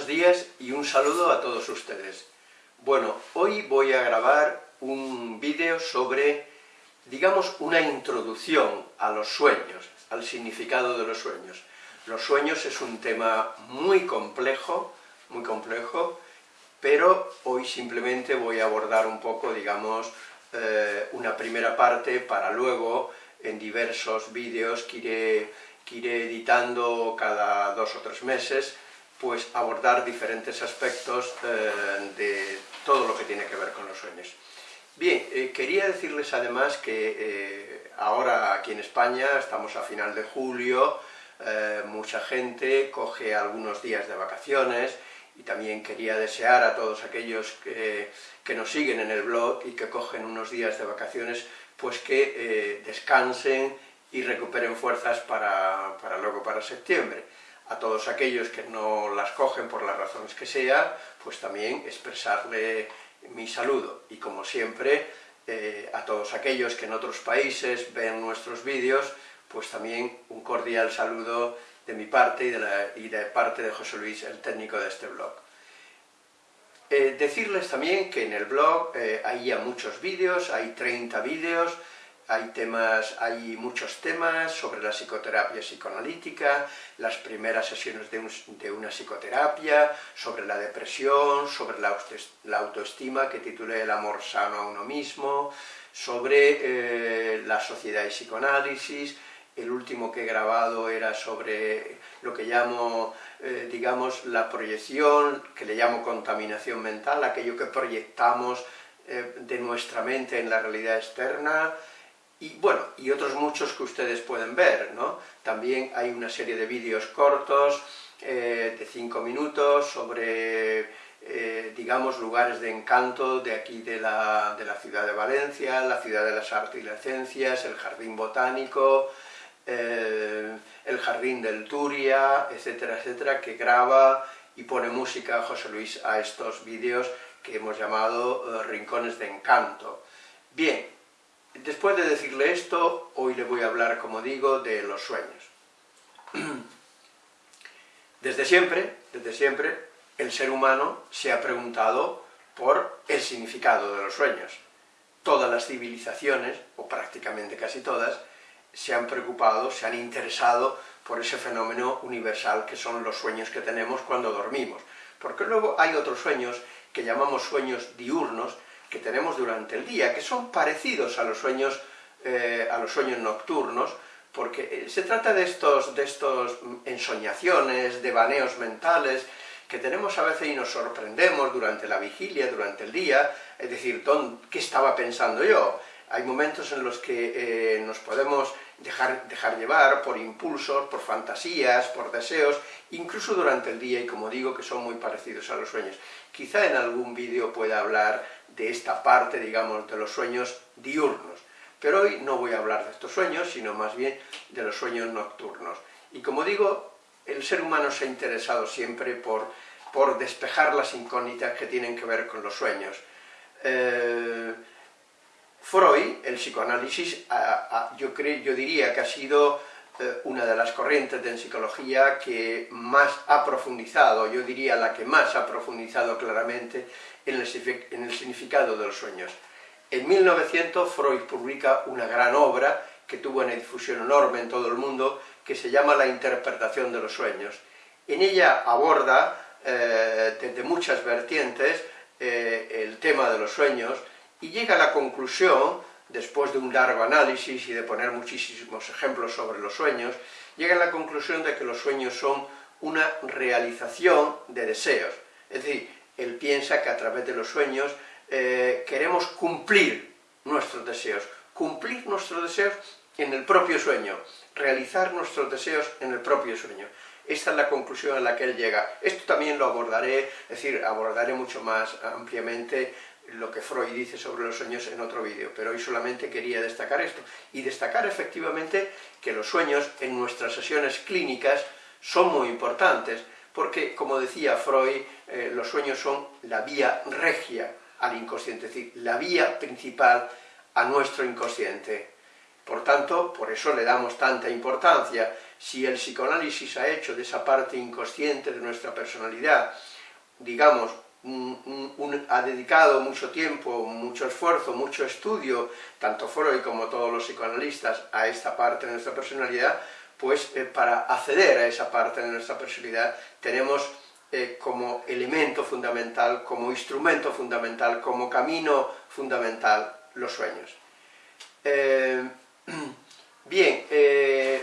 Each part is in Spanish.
Buenos días y un saludo a todos ustedes. Bueno, hoy voy a grabar un vídeo sobre, digamos, una introducción a los sueños, al significado de los sueños. Los sueños es un tema muy complejo, muy complejo, pero hoy simplemente voy a abordar un poco, digamos, eh, una primera parte para luego, en diversos vídeos que que iré editando cada dos o tres meses, pues abordar diferentes aspectos eh, de todo lo que tiene que ver con los sueños. Bien, eh, quería decirles además que eh, ahora aquí en España, estamos a final de julio, mucha gente coge algunos días de vacaciones, y también quería desear a todos aquellos que, que, nos siguen en el blog y que cogen unos días de vacaciones, pues que descansen y recuperen fuerzas para, para luego para septiembre a todos aquellos que no las cogen por las razones que sea, pues también expresarle mi saludo. Y como siempre, eh, a todos aquellos que en otros países ven nuestros vídeos, pues también un cordial saludo de mi parte y de, parte de José Luis, el técnico de este blog. Eh, decirles también que en el blog eh, hay ya muchos vídeos, hay 30 vídeos, hay temas, hay muchos temas sobre la psicoterapia psicoanalítica, las primeras sesiones de, una psicoterapia, sobre la depresión, sobre la, autoestima, que titulé El amor sano a uno mismo, sobre eh, la sociedad y psicoanálisis, el último que he grabado era sobre lo que llamo, eh, digamos, la proyección, que le llamo contaminación mental, aquello que proyectamos eh, de nuestra mente en la realidad externa, y bueno, y otros muchos que ustedes pueden ver, ¿no? También hay una serie de vídeos cortos, eh, de 5 minutos, sobre, eh, digamos, lugares de encanto de aquí de la, de la, ciudad de Valencia, la ciudad de las artes y las ciencias, el jardín botánico, eh, el jardín del Turia, etcétera, etcétera, que graba y pone música José Luis a estos vídeos que hemos llamado Rincones de Encanto. Bien, Después de decirle esto, hoy le voy a hablar, como digo, de los sueños. Desde siempre, desde siempre, el ser humano se ha preguntado por el significado de los sueños. Todas las civilizaciones, o prácticamente casi todas, se han preocupado, se han interesado por ese fenómeno universal que son los sueños que tenemos cuando dormimos. Porque luego hay otros sueños que llamamos sueños diurnos, que tenemos durante el día, que son parecidos a los sueños, eh, a los sueños nocturnos, porque eh, se trata de estos, de estos ensoñaciones, devaneos mentales, que tenemos a veces y nos sorprendemos durante la vigilia, durante el día, es decir, ¿qué estaba pensando yo? Hay momentos en los que eh, nos podemos dejar, dejar llevar por impulsos, por fantasías, por deseos, incluso durante el día, y como digo, que son muy parecidos a los sueños. Quizá en algún vídeo pueda hablar de esta parte, digamos, de los sueños diurnos, pero hoy no voy a hablar de estos sueños, sino más bien de los sueños nocturnos. Y como digo, el ser humano se ha interesado siempre por, por despejar las incógnitas que tienen que ver con los sueños. Eh, Freud, el psicoanálisis, yo, yo diría que ha sido una de las corrientes de psicología que más ha profundizado, yo diría la que más ha profundizado claramente en el, en el significado de los sueños. En 1900 Freud publica una gran obra que tuvo una difusión enorme en todo el mundo, que se llama La interpretación de los sueños. En ella aborda eh, desde muchas vertientes eh, el tema de los sueños y llega a la conclusión, después de un largo análisis y de poner muchísimos ejemplos sobre los sueños, llega a la conclusión de que los sueños son una realización de deseos. Es decir, él piensa que a través de los sueños eh, queremos cumplir nuestros deseos, cumplir nuestros deseos en el propio sueño, realizar nuestros deseos en el propio sueño. Esta es la conclusión a la que él llega. Esto también lo abordaré, es decir, abordaré mucho más ampliamente lo que Freud dice sobre los sueños en otro vídeo, pero hoy solamente quería destacar esto, y destacar efectivamente que los sueños en nuestras sesiones clínicas son muy importantes, porque, como decía Freud, eh, los sueños son la vía regia al inconsciente, es decir, la vía principal a nuestro inconsciente. Por tanto, por eso le damos tanta importancia. Si el psicoanálisis ha hecho de esa parte inconsciente de nuestra personalidad digamos, ha dedicado mucho tiempo, mucho esfuerzo, mucho estudio, tanto Freud como todos los psicoanalistas, a esta parte de nuestra personalidad, pues eh, para acceder a esa parte de nuestra personalidad tenemos eh, como elemento fundamental, como instrumento fundamental, como camino fundamental, los sueños. Eh, bien, ¿qué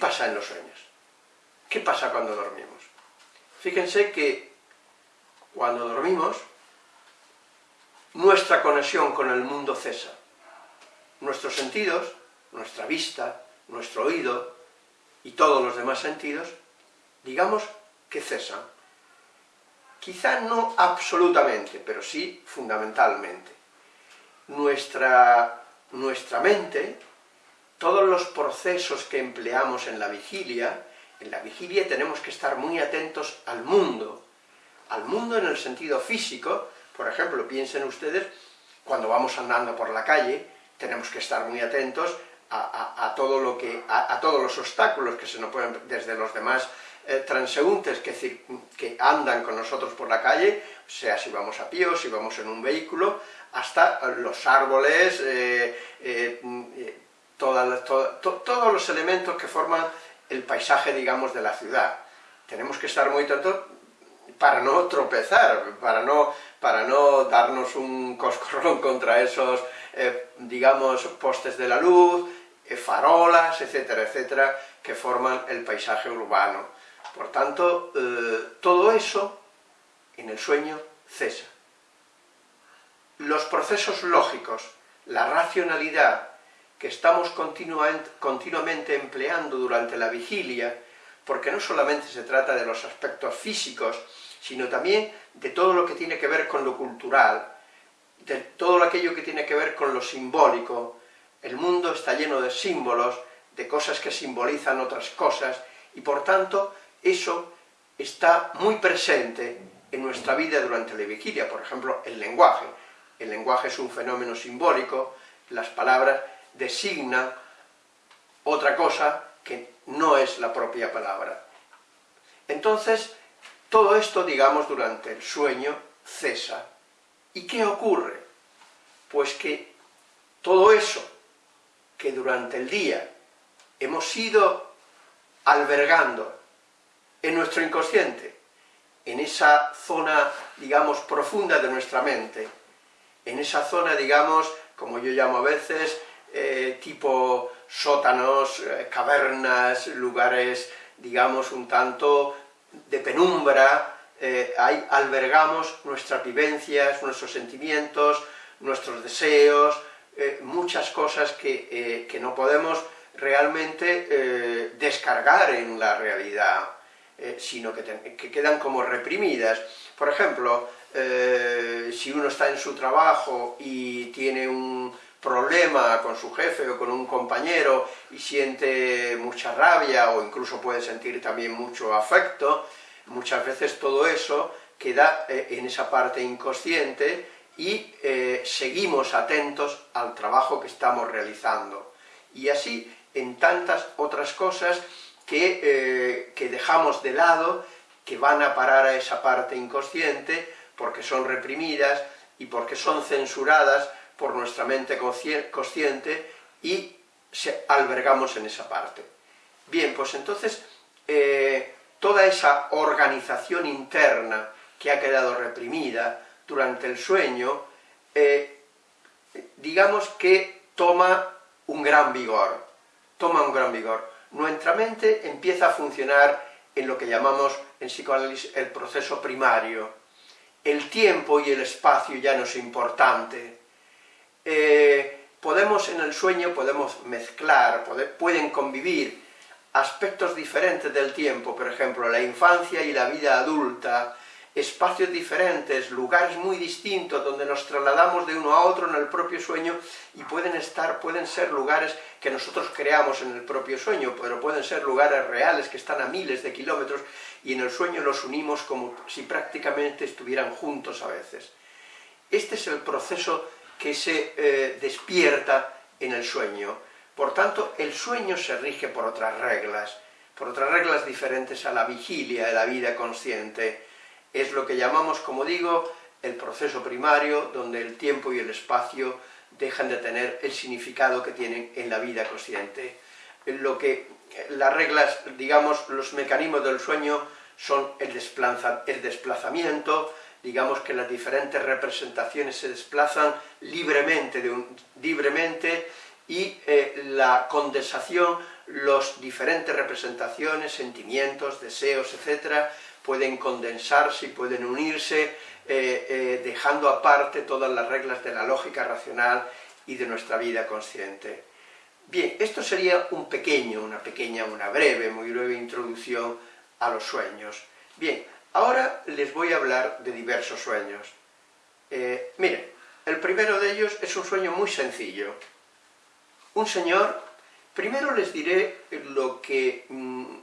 pasa en los sueños? ¿Qué pasa cuando dormimos? Fíjense que cuando dormimos, nuestra conexión con el mundo cesa. Nuestros sentidos, nuestra vista, nuestro oído y todos los demás sentidos, digamos que cesan. Quizá no absolutamente, pero sí fundamentalmente. Nuestra, nuestra mente, todos los procesos que empleamos en la vigilia, en la vigilia tenemos que estar muy atentos al mundo, al mundo en el sentido físico, por ejemplo, piensen ustedes, cuando vamos andando por la calle, tenemos que estar muy atentos a, todo lo que, a, todos los obstáculos que se nos pueden, desde los demás eh, transeúntes que, que, andan con nosotros por la calle, sea si vamos a pie o si vamos en un vehículo, hasta los árboles, eh, eh, todos los elementos que forman el paisaje, digamos, de la ciudad. Tenemos que estar muy atentos para no tropezar, para no, para no darnos un coscorrón contra esos, eh, digamos, postes de la luz, eh, farolas, etcétera, etcétera, que forman el paisaje urbano. Por tanto, eh, todo eso en el sueño cesa. Los procesos lógicos, la racionalidad que estamos continuamente empleando durante la vigilia, porque no solamente se trata de los aspectos físicos, sino también de todo lo que tiene que ver con lo cultural, de todo aquello que tiene que ver con lo simbólico. El mundo está lleno de símbolos, de cosas que simbolizan otras cosas, y por tanto eso está muy presente en nuestra vida durante la vigilia, por ejemplo, el lenguaje. El lenguaje es un fenómeno simbólico, las palabras designan otra cosa que no es la propia palabra. Entonces, todo esto, digamos, durante el sueño cesa. ¿Y qué ocurre? Pues que todo eso que durante el día hemos ido albergando en nuestro inconsciente, en esa zona, digamos, profunda de nuestra mente, en esa zona, digamos, como yo llamo a veces, eh, tipo sótanos, eh, cavernas, lugares, digamos, un tanto de penumbra, eh, ahí albergamos nuestras vivencias, nuestros sentimientos, nuestros deseos, eh, muchas cosas que, eh, que, no podemos realmente descargar en la realidad, sino que, que, quedan como reprimidas. Por ejemplo, si uno está en su trabajo y tiene un problema con su jefe o con un compañero y siente mucha rabia o incluso puede sentir también mucho afecto, muchas veces todo eso queda eh, en esa parte inconsciente y eh, seguimos atentos al trabajo que estamos realizando. Y así en tantas otras cosas que, eh, que dejamos de lado, que van a parar a esa parte inconsciente, porque son reprimidas y porque son censuradas por nuestra mente consciente y se albergamos en esa parte. Bien, pues entonces, eh, toda esa organización interna que ha quedado reprimida durante el sueño, eh, digamos que toma un gran vigor, toma un gran vigor. Nuestra mente empieza a funcionar en lo que llamamos en psicoanálisis el proceso primario. El tiempo y el espacio ya no es importante, eh, podemos en el sueño, podemos mezclar, pueden convivir aspectos diferentes del tiempo, por ejemplo, la infancia y la vida adulta, espacios diferentes, lugares muy distintos, donde nos trasladamos de uno a otro en el propio sueño, y pueden estar, pueden ser lugares que nosotros creamos en el propio sueño, pero pueden ser lugares reales que están a miles de kilómetros, y en el sueño los unimos como si prácticamente estuvieran juntos a veces. Este es el proceso que se eh, despierta en el sueño. Por tanto, el sueño se rige por otras reglas, por otras reglas diferentes a la vigilia de la vida consciente. Es lo que llamamos, como digo, el proceso primario, donde el tiempo y el espacio dejan de tener el significado que tienen en la vida consciente. Lo que las reglas, digamos, los mecanismos del sueño son el, el desplazamiento, digamos que las diferentes representaciones se desplazan libremente, libremente y eh, la condensación, las diferentes representaciones, sentimientos, deseos, etcétera, pueden condensarse y pueden unirse, eh, eh, dejando aparte todas las reglas de la lógica racional y de nuestra vida consciente. Bien, esto sería un pequeño, una pequeña, una breve, muy breve introducción a los sueños. Bien, ahora les voy a hablar de diversos sueños. Eh, miren, el primero de ellos es un sueño muy sencillo. Un señor, primero les diré lo que, mm,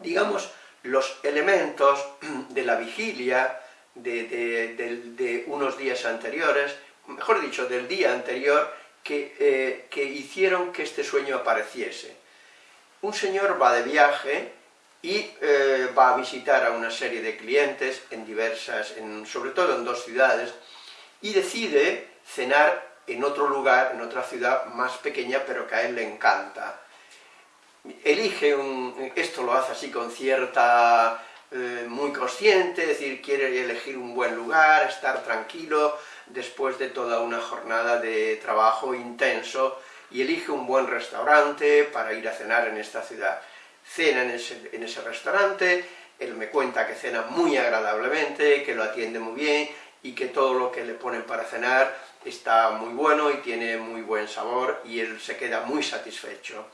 digamos, los elementos de la vigilia de, unos días anteriores, mejor dicho, del día anterior, que, eh, que hicieron que este sueño apareciese. Un señor va de viaje y eh, va a visitar a una serie de clientes en diversas, sobre todo en dos ciudades, y decide cenar en otro lugar, en otra ciudad más pequeña, pero que a él le encanta. Elige un... esto lo hace así con cierta... Eh, muy consciente, es decir, quiere elegir un buen lugar, estar tranquilo, después de toda una jornada de trabajo intenso, y elige un buen restaurante para ir a cenar en esta ciudad cena en ese, restaurante, él me cuenta que cena muy agradablemente, que lo atiende muy bien y que todo lo que le ponen para cenar está muy bueno y tiene muy buen sabor y él se queda muy satisfecho.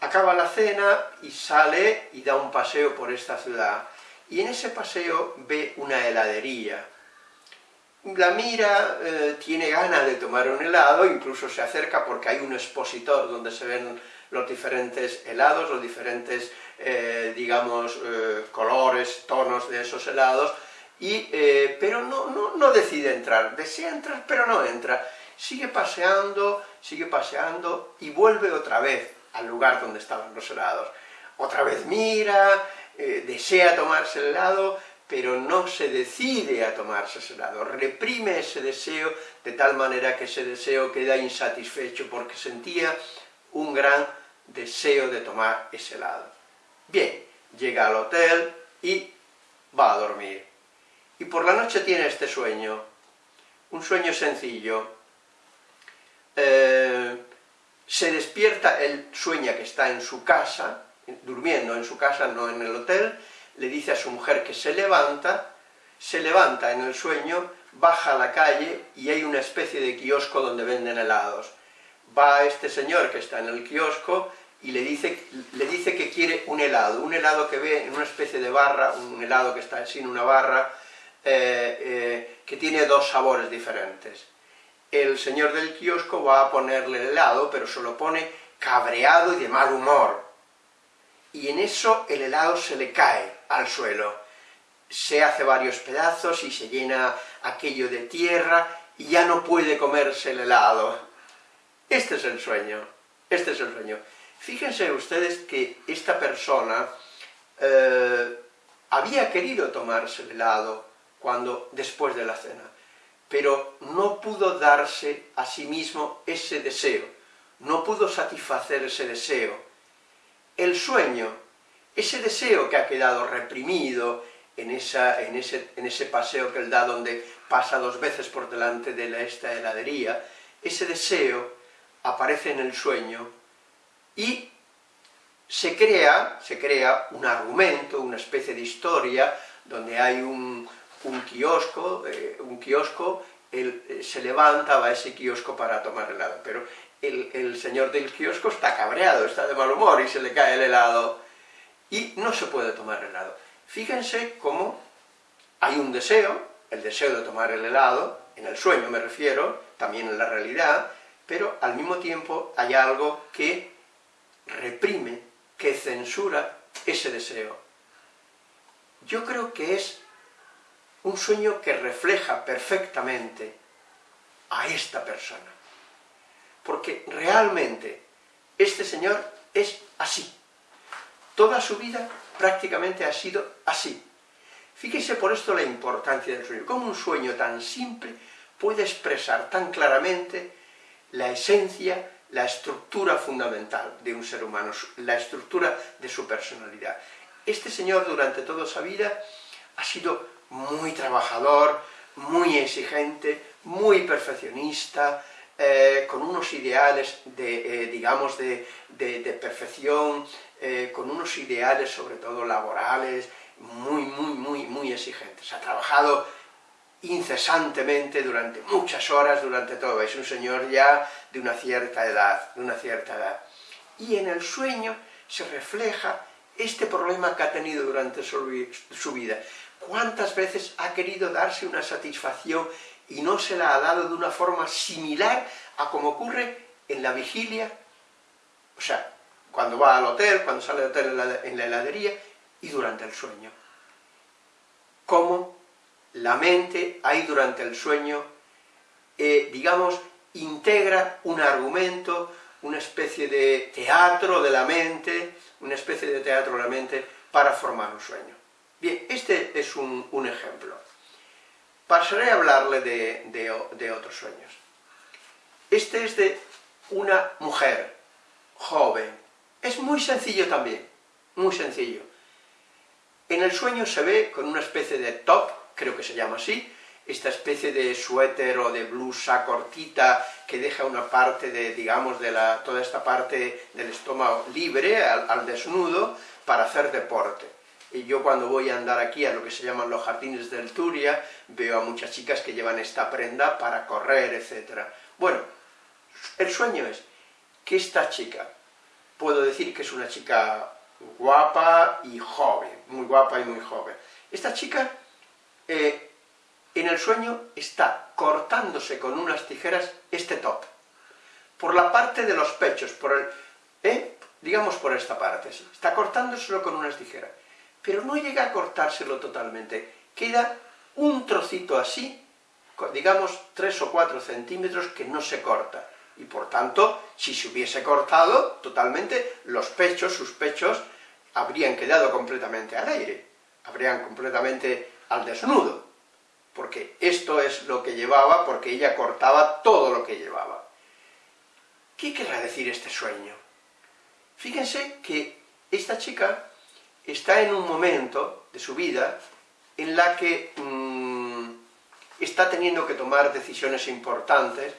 Acaba la cena y sale y da un paseo por esta ciudad y en ese paseo ve una heladería. La mira, eh, tiene ganas de tomar un helado, incluso se acerca porque hay un expositor donde se ven los diferentes helados, los diferentes, eh, digamos, eh, colores, tonos de esos helados, y, eh, pero no, no, decide entrar, desea entrar pero no entra, sigue paseando, sigue paseando y vuelve otra vez al lugar donde estaban los helados. Otra vez mira, desea tomarse el helado, pero no se decide a tomarse ese helado, reprime ese deseo de tal manera que ese deseo queda insatisfecho porque sentía un gran deseo de tomar ese helado. Bien, llega al hotel y va a dormir. Y por la noche tiene este sueño, un sueño sencillo. Eh, se despierta, él sueña que está en su casa, durmiendo en su casa, no en el hotel, le dice a su mujer que se levanta, se levanta en el sueño, baja a la calle y hay una especie de kiosco donde venden helados va este señor que está en el kiosco y le dice, le dice que quiere un helado, un helado que ve en una especie de barra, un helado que está sin una barra, eh, eh, que tiene dos sabores diferentes. El señor del kiosco va a ponerle el helado, pero se lo pone cabreado y de mal humor. Y en eso el helado se le cae al suelo. Se hace varios pedazos y se llena aquello de tierra y ya no puede comerse el helado este es el sueño, este es el sueño. Fíjense ustedes que esta persona eh, había querido tomarse el helado cuando, después de la cena, pero no pudo darse a sí mismo ese deseo, no pudo satisfacer ese deseo. El sueño, ese deseo que ha quedado reprimido en, esa, en, ese, en ese paseo que él da donde pasa dos veces por delante de esta heladería, ese deseo aparece en el sueño y se crea, se crea un argumento, una especie de historia, donde hay un, kiosco, eh, un kiosco, él eh, se levanta, va a ese kiosco para tomar helado, pero el, el, señor del kiosco está cabreado, está de mal humor y se le cae el helado, y no se puede tomar helado. Fíjense cómo hay un deseo, el deseo de tomar el helado, en el sueño me refiero, también en la realidad, pero al mismo tiempo hay algo que reprime, que censura ese deseo. Yo creo que es un sueño que refleja perfectamente a esta persona. Porque realmente este señor es así. Toda su vida prácticamente ha sido así. Fíjese por esto la importancia del sueño, cómo un sueño tan simple puede expresar tan claramente la esencia, la estructura fundamental de un ser humano, la estructura de su personalidad. Este señor durante toda su vida ha sido muy trabajador, muy exigente, muy perfeccionista, eh, con unos ideales de, eh, digamos, de, perfección, eh, con unos ideales sobre todo laborales, muy, muy, muy, muy exigentes. Ha trabajado incesantemente durante muchas horas, durante todo. Es un señor ya de una cierta edad, de una cierta edad. Y en el sueño se refleja este problema que ha tenido durante su vida. ¿Cuántas veces ha querido darse una satisfacción y no se la ha dado de una forma similar a como ocurre en la vigilia? O sea, cuando va al hotel, cuando sale del hotel en la heladería y durante el sueño. Cómo la mente ahí durante el sueño, eh, digamos, integra un argumento, una especie de teatro de la mente, una especie de teatro de la mente para formar un sueño. Bien, este es un, ejemplo. Pasaré a hablarle de, otros sueños. Este es de una mujer joven. Es muy sencillo también, muy sencillo. En el sueño se ve con una especie de top, creo que se llama así, esta especie de suéter o de blusa cortita que deja una parte de, digamos, de la, toda esta parte del estómago libre, al, desnudo, para hacer deporte. Y yo cuando voy a andar aquí a lo que se llaman los jardines del Turia, veo a muchas chicas que llevan esta prenda para correr, etc. Bueno, el sueño es que esta chica, puedo decir que es una chica guapa y joven, muy guapa y muy joven. Esta chica eh, en el sueño está cortándose con unas tijeras este top, por la parte de los pechos, por el, ¿eh? digamos por esta parte, está cortándoselo con unas tijeras, pero no llega a cortárselo totalmente, queda un trocito así, digamos 3 o 4 centímetros que no se corta, y por tanto, si se hubiese cortado totalmente, los pechos, sus pechos, habrían quedado completamente al aire, habrían completamente al desnudo porque esto es lo que llevaba, porque ella cortaba todo lo que llevaba. ¿Qué querrá decir este sueño? Fíjense que esta chica está en un momento de su vida en la que mm, está teniendo que tomar decisiones importantes,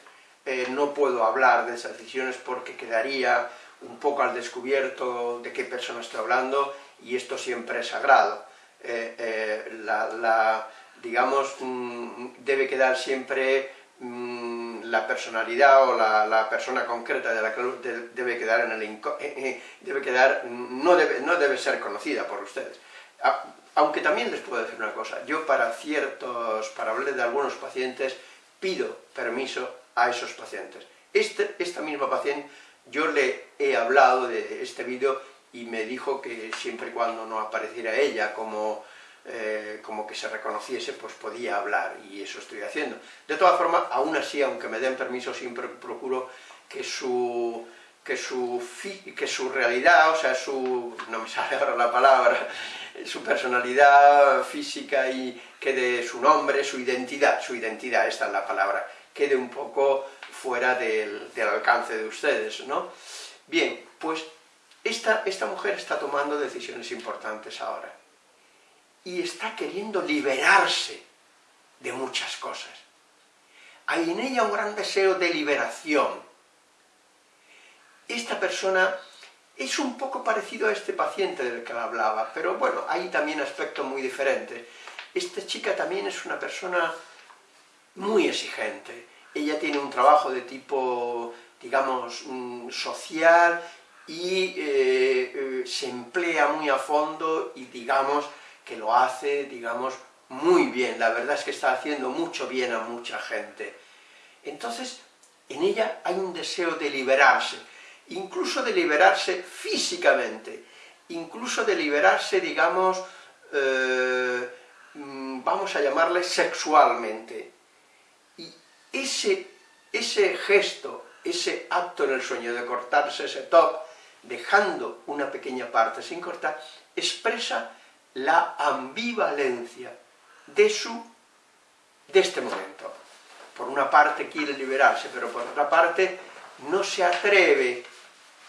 eh, no puedo hablar de esas decisiones porque quedaría un poco al descubierto de qué persona estoy hablando, y esto siempre es sagrado. Eh, eh, la, digamos, mm, debe quedar siempre mm, la personalidad o la, persona concreta de la que debe quedar en el eh, eh, debe quedar, no debe, no debe ser conocida por ustedes. Aunque también les puedo decir una cosa, yo para ciertos, para hablar de algunos pacientes, pido permiso a esos pacientes. Este, esta misma paciente, yo le he hablado de este vídeo y me dijo que siempre y cuando no apareciera ella como eh, como que se reconociese, pues podía hablar, y eso estoy haciendo. De todas formas, aún así, aunque me den permiso, siempre procuro que su, que su, que su realidad, o sea, su, no me sale ahora la palabra, su personalidad física y quede su nombre, su identidad, su identidad, esta es la palabra, quede un poco fuera del, del alcance de ustedes, ¿no? Bien, pues esta, esta mujer está tomando decisiones importantes ahora y está queriendo liberarse de muchas cosas. Hay en ella un gran deseo de liberación. Esta persona es un poco parecido a este paciente del que hablaba, pero bueno, hay también aspectos muy diferentes. Esta chica también es una persona muy exigente. Ella tiene un trabajo de tipo, digamos, mm, social y eh, eh, se emplea muy a fondo y, digamos, que lo hace, digamos, muy bien, la verdad es que está haciendo mucho bien a mucha gente. Entonces, en ella hay un deseo de liberarse, incluso de liberarse físicamente, incluso de liberarse, digamos, eh, mm, vamos a llamarle sexualmente. Y ese, ese gesto, ese acto en el sueño de cortarse ese top, dejando una pequeña parte sin cortar, expresa la ambivalencia de su de este momento. Por una parte quiere liberarse, pero por otra parte no se atreve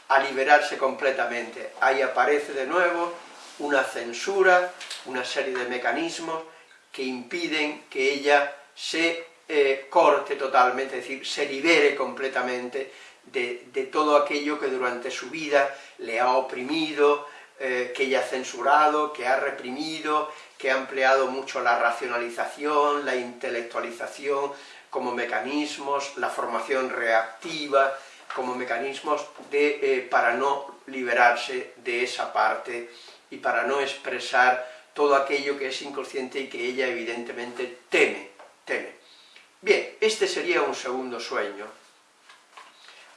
a liberarse completamente. Ahí aparece de nuevo una censura, una serie de mecanismos que impiden que ella se eh, corte totalmente, es decir, se libere completamente de, todo aquello que durante su vida le ha oprimido, eh, que ella ha censurado, que ha reprimido, que ha empleado mucho la racionalización, la intelectualización como mecanismos, la formación reactiva, como mecanismos de, eh, para no liberarse de esa parte y para no expresar todo aquello que es inconsciente y que ella evidentemente teme, teme. Bien, este sería un segundo sueño.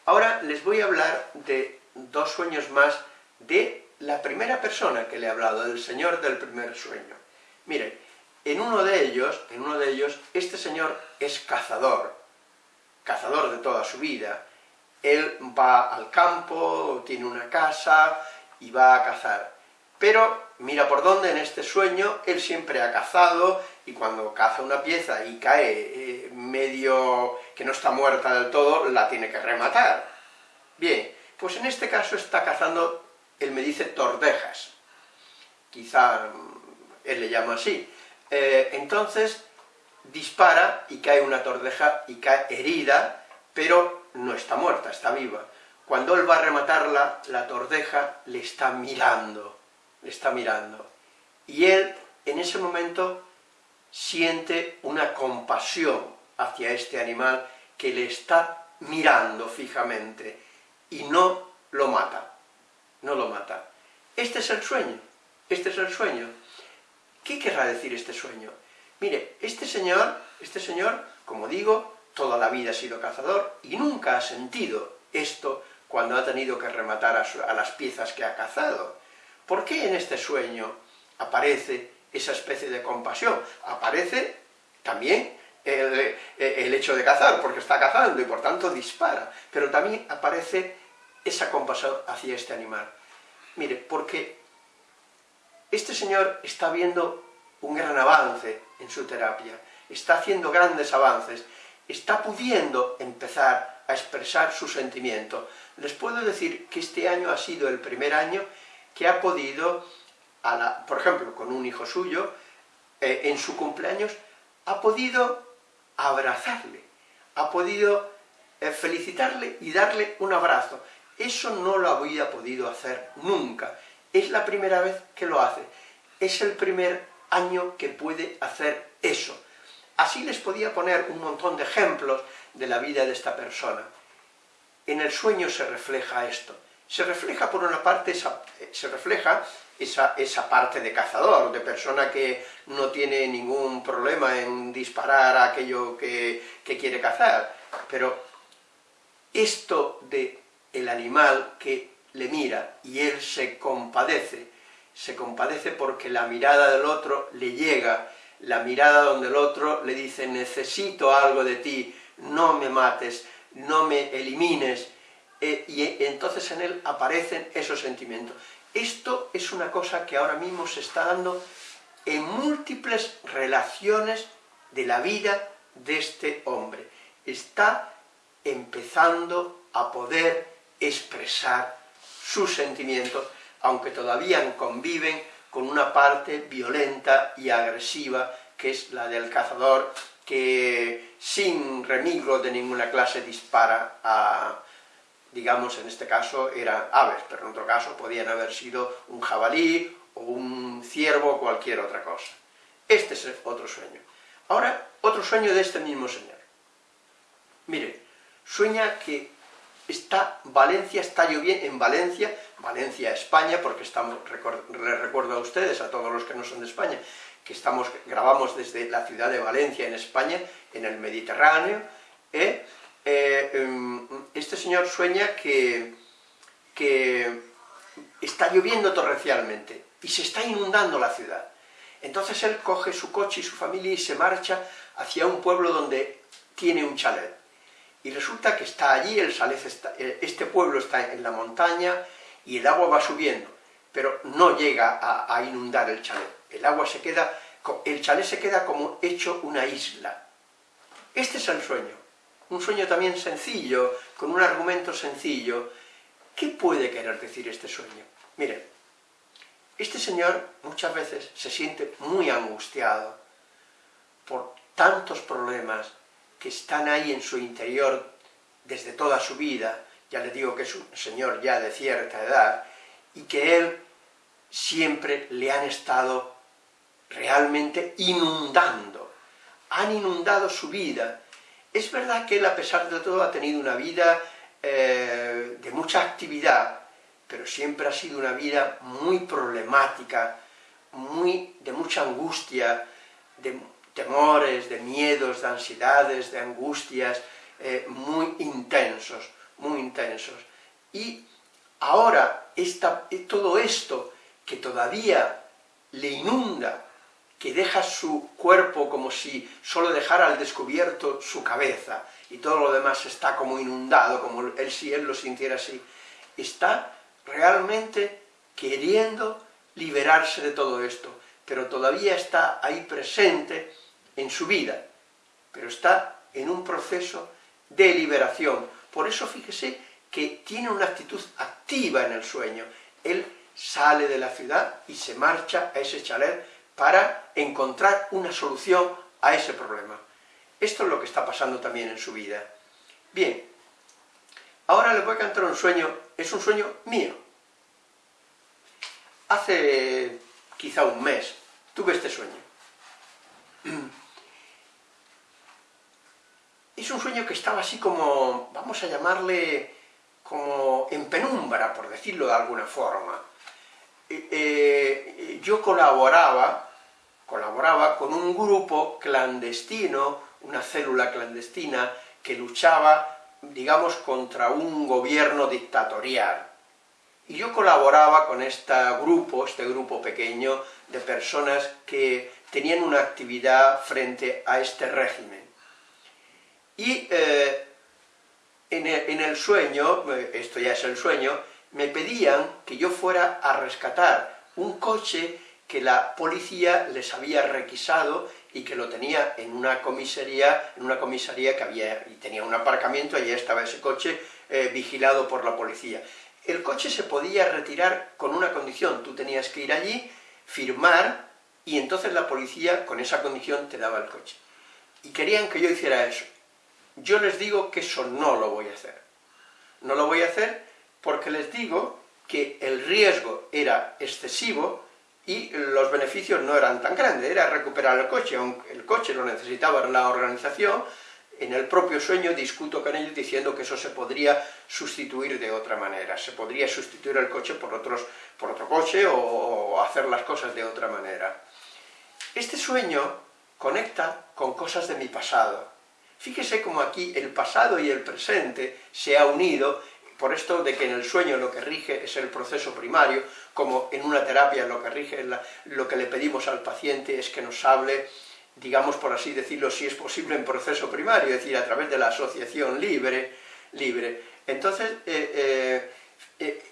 Ahora les voy a hablar de dos sueños más de la primera persona que le he hablado, del señor del primer sueño. Miren, en uno de ellos, en uno de ellos, este señor es cazador, cazador de toda su vida. Él va al campo, tiene una casa y va a cazar. Pero mira por dónde en este sueño él siempre ha cazado y cuando caza una pieza y cae eh, medio que no está muerta del todo, la tiene que rematar. Bien, pues en este caso está cazando él me dice tordejas, quizá mm, él le llama así. Eh, entonces dispara y cae una tordeja y cae herida, pero no está muerta, está viva. Cuando él va a rematarla, la tordeja le está mirando, le está mirando. Y él, en ese momento, siente una compasión hacia este animal que le está mirando fijamente y no lo mata no lo mata. Este es el sueño, este es el sueño. ¿Qué querrá decir este sueño? Mire, este señor, este señor, como digo, toda la vida ha sido cazador y nunca ha sentido esto cuando ha tenido que rematar a, las piezas que ha cazado. ¿Por qué en este sueño aparece esa especie de compasión? Aparece también el, el, hecho de cazar, porque está cazando y por tanto dispara, pero también aparece esa compasión hacia este animal. Mire, porque este señor está viendo un gran avance en su terapia, está haciendo grandes avances, está pudiendo empezar a expresar su sentimiento. Les puedo decir que este año ha sido el primer año que ha podido, por ejemplo, con un hijo suyo, eh, en su cumpleaños, ha podido abrazarle, ha podido eh, felicitarle y darle un abrazo. Eso no lo había podido hacer nunca. Es la primera vez que lo hace. Es el primer año que puede hacer eso. Así les podía poner un montón de ejemplos de la vida de esta persona. En el sueño se refleja esto. Se refleja por una parte, esa, se refleja esa, esa, parte de cazador, de persona que no tiene ningún problema en disparar a aquello que, que quiere cazar. Pero esto de el animal que le mira y él se compadece, se compadece porque la mirada del otro le llega, la mirada donde el otro le dice necesito algo de ti, no me mates, no me elimines, eh, y entonces en él aparecen esos sentimientos. Esto es una cosa que ahora mismo se está dando en múltiples relaciones de la vida de este hombre. Está empezando a poder expresar sus sentimientos, aunque todavía conviven con una parte violenta y agresiva, que es la del cazador, que sin remigro de ninguna clase dispara a, digamos, en este caso eran aves, pero en otro caso podían haber sido un jabalí, o un ciervo, o cualquier otra cosa. Este es otro sueño. Ahora, otro sueño de este mismo señor. Mire, sueña que está, Valencia está lloviendo, en Valencia, Valencia, España, porque estamos, les recuerdo a ustedes, a todos los que no son de España, que estamos, grabamos desde la ciudad de Valencia, en España, en el Mediterráneo, ¿eh? Eh, em, este señor sueña que, que está lloviendo torrencialmente, y se está inundando la ciudad. Entonces él coge su coche y su familia y se marcha hacia un pueblo donde tiene un chalet y resulta que está allí, el está, eh, este pueblo está en la montaña y el agua va subiendo. pero no llega a, a inundar el chalet. El agua se queda, el chalet se queda como hecho una isla. Este es el sueño. Un sueño también sencillo, con un argumento sencillo. ¿Qué puede querer decir este sueño? Miren, este señor muchas veces se siente muy angustiado por tantos problemas que están ahí en su interior desde toda su vida, ya le digo que es un señor ya de cierta edad, y que él siempre le han estado realmente inundando, han inundado su vida. Es verdad que él, a pesar de todo, ha tenido una vida eh, de mucha actividad, pero siempre ha sido una vida muy problemática, muy, de mucha angustia, de temores, de miedos, de ansiedades, de angustias, eh, muy intensos, muy intensos. Y ahora esta, todo esto que todavía le inunda, que deja su cuerpo como si solo dejara al descubierto su cabeza, y todo lo demás está como inundado, como él si él lo sintiera así, está realmente queriendo liberarse de todo esto, pero todavía está ahí presente en su vida, pero está en un proceso de liberación. Por eso fíjese que tiene una actitud activa en el sueño. Él sale de la ciudad y se marcha a ese chalet para encontrar una solución a ese problema. Esto es lo que está pasando también en su vida. Bien, ahora le voy a cantar un sueño, es un sueño mío. Hace quizá un mes tuve este sueño. Es un sueño que estaba así como, vamos a llamarle, como en penumbra, por decirlo de alguna forma. Eh, yo colaboraba, colaboraba con un grupo clandestino, una célula clandestina, que luchaba, digamos, contra un gobierno dictatorial. Y yo colaboraba con este grupo, este grupo pequeño, de personas que tenían una actividad frente a este régimen. Y eh, en, el, sueño, eh, esto ya es el sueño, me pedían que yo fuera a rescatar un coche que la policía les había requisado y que lo tenía en una comisaría, en una comisaría que había, y tenía un aparcamiento, allí estaba ese coche eh, vigilado por la policía. El coche se podía retirar con una condición, tú tenías que ir allí, firmar, y entonces la policía con esa condición te daba el coche. Y querían que yo hiciera eso. Yo les digo que eso no lo voy a hacer. No lo voy a hacer porque les digo que el riesgo era excesivo y los beneficios no eran tan grandes, era recuperar el coche, aunque el coche lo necesitaba la organización, en el propio sueño discuto con ellos diciendo que eso se podría sustituir de otra manera, se podría sustituir el coche por, otros, por otro coche o, hacer las cosas de otra manera. Este sueño conecta con cosas de mi pasado, Fíjese cómo aquí el pasado y el presente se ha unido, por esto de que en el sueño lo que rige es el proceso primario, como en una terapia lo que rige, lo que le pedimos al paciente es que nos hable, digamos por así decirlo, si es posible en proceso primario, es decir, a través de la asociación libre, libre. Entonces, eh, eh, eh,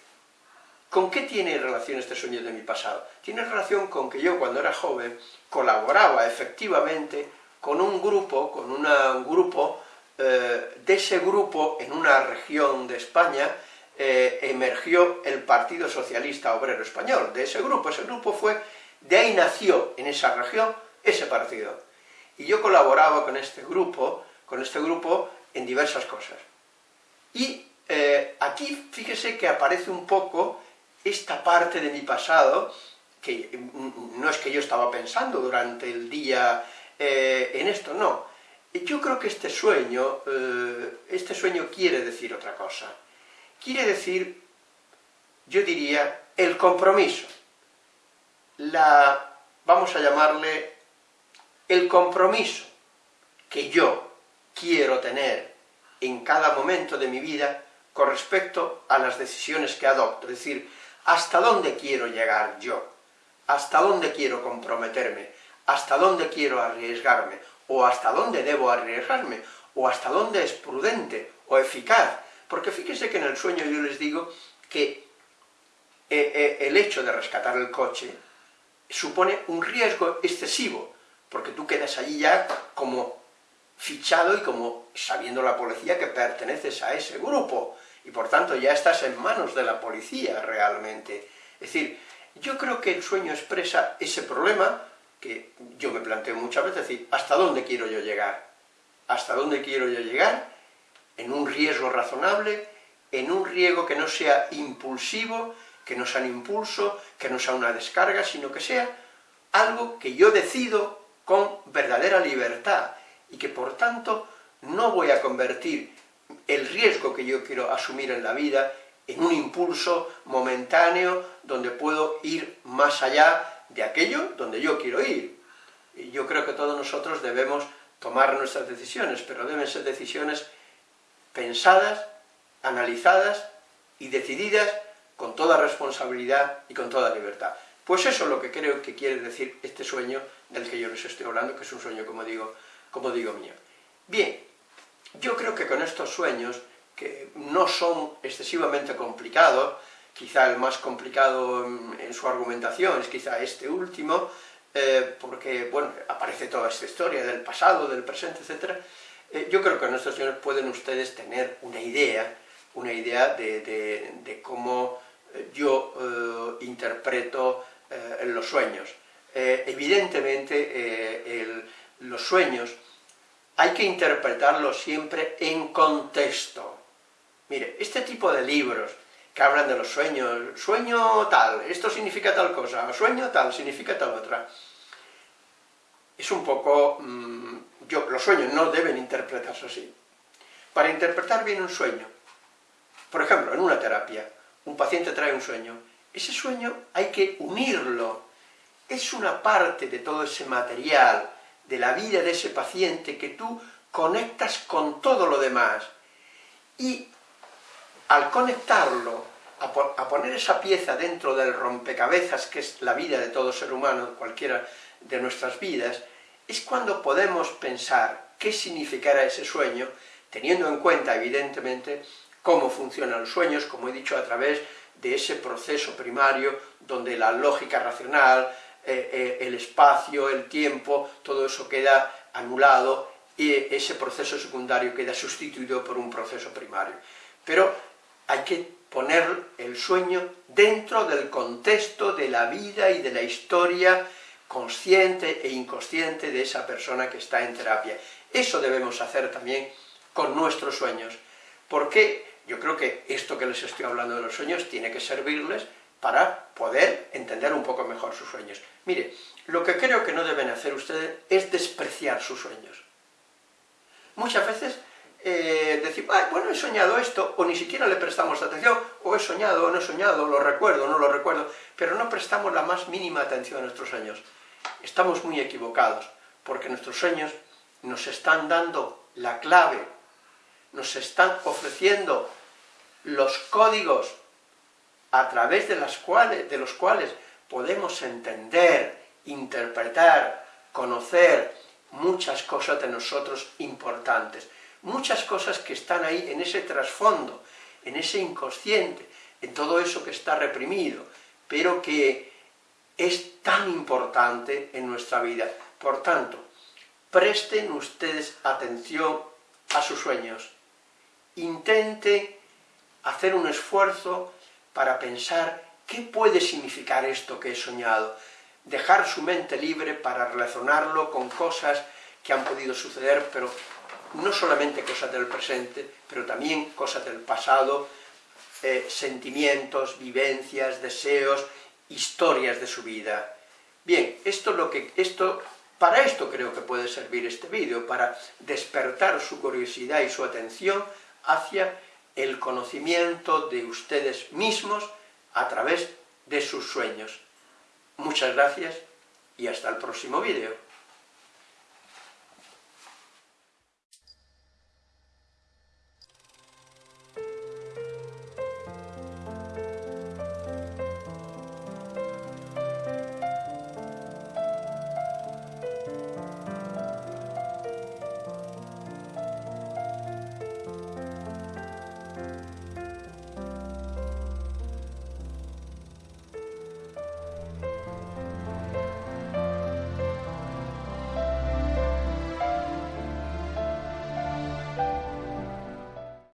¿con qué tiene relación este sueño de mi pasado? Tiene relación con que yo cuando era joven colaboraba efectivamente con un grupo, con un grupo, eh, de ese grupo, en una región de España, eh, emergió el Partido Socialista Obrero Español, de ese grupo, ese grupo fue, de ahí nació en esa región ese partido. Y yo colaboraba con este grupo, con este grupo en diversas cosas. Y eh, aquí fíjese que aparece un poco esta parte de mi pasado, que mm, no es que yo estaba pensando durante el día en esto, no. Yo creo que este sueño, eh, este sueño quiere decir otra cosa. Quiere decir, yo diría, el compromiso. La, vamos a llamarle, el compromiso que yo quiero tener en cada momento de mi vida con respecto a las decisiones que adopto, es decir, hasta dónde quiero llegar yo, hasta dónde quiero comprometerme, hasta dónde quiero arriesgarme, o hasta dónde debo arriesgarme, o hasta dónde es prudente o eficaz. Porque fíjense que en el sueño yo les digo que eh, eh, el hecho de rescatar el coche supone un riesgo excesivo, porque tú quedas allí ya como fichado y como sabiendo la policía que perteneces a ese grupo, y por tanto ya estás en manos de la policía realmente. Es decir, yo creo que el sueño expresa ese problema que yo me planteo muchas veces, es decir, ¿hasta dónde quiero yo llegar? ¿Hasta dónde quiero yo llegar? En un riesgo razonable, en un riesgo que no sea impulsivo, que no sea un impulso, que no sea una descarga, sino que sea algo que yo decido con verdadera libertad, y que por tanto no voy a convertir el riesgo que yo quiero asumir en la vida en un impulso momentáneo donde puedo ir más allá de aquello donde yo quiero ir. Y yo creo que todos nosotros debemos tomar nuestras decisiones, pero deben ser decisiones pensadas, analizadas y decididas con toda responsabilidad y con toda libertad. Pues eso es lo que creo que quiere decir este sueño del que yo les estoy hablando, que es un sueño, como digo, como digo mío. Bien, yo creo que con estos sueños, que no son excesivamente complicados, quizá el más complicado en, su argumentación es quizá este último, eh, porque, bueno, aparece toda esta historia del pasado, del presente, etc. Eh, yo creo que con estos sueños pueden ustedes tener una idea, una idea de, cómo eh, yo interpreto los sueños. evidentemente, los sueños hay que interpretarlos siempre en contexto. Mire, este tipo de libros que hablan de los sueños, sueño tal, esto significa tal cosa, sueño tal, significa tal otra, es un poco... Mm, yo, los sueños no deben interpretarse así. Para interpretar bien un sueño, por ejemplo, en una terapia, un paciente trae un sueño, ese sueño hay que unirlo, es una parte de todo ese material, de la vida de ese paciente que tú conectas con todo lo demás. Y al conectarlo, a, poner esa pieza dentro del rompecabezas que es la vida de todo ser humano, cualquiera de nuestras vidas, es cuando podemos pensar qué significará ese sueño, teniendo en cuenta, evidentemente, cómo funcionan los sueños, como he dicho, a través de ese proceso primario donde la lógica racional, eh, eh, el espacio, el tiempo, todo eso queda anulado y ese proceso secundario queda sustituido por un proceso primario. Pero hay que poner el sueño dentro del contexto de la vida y de la historia consciente e inconsciente de esa persona que está en terapia. Eso debemos hacer también con nuestros sueños, porque yo creo que esto que les estoy hablando de los sueños tiene que servirles para poder entender un poco mejor sus sueños. Mire, lo que creo que no deben hacer ustedes es despreciar sus sueños. Muchas veces eh, decir, bueno, he soñado esto, o ni siquiera le prestamos atención, o he soñado, o no he soñado, lo recuerdo, no lo recuerdo, pero no prestamos la más mínima atención a nuestros sueños. Estamos muy equivocados, porque nuestros sueños nos están dando la clave, nos están ofreciendo los códigos a través de, las cuales, de los cuales podemos entender, interpretar, conocer muchas cosas de nosotros importantes, muchas cosas que están ahí en ese trasfondo, en ese inconsciente, en todo eso que está reprimido, pero que es tan importante en nuestra vida. Por tanto, presten ustedes atención a sus sueños, intente hacer un esfuerzo para pensar qué puede significar esto que he soñado, dejar su mente libre para relacionarlo con cosas que han podido suceder, pero no solamente cosas del presente, pero también cosas del pasado, eh, sentimientos, vivencias, deseos, historias de su vida. Bien, esto lo que, esto, para esto creo que puede servir este vídeo, para despertar su curiosidad y su atención hacia el conocimiento de ustedes mismos a través de sus sueños. Muchas gracias y hasta el próximo vídeo.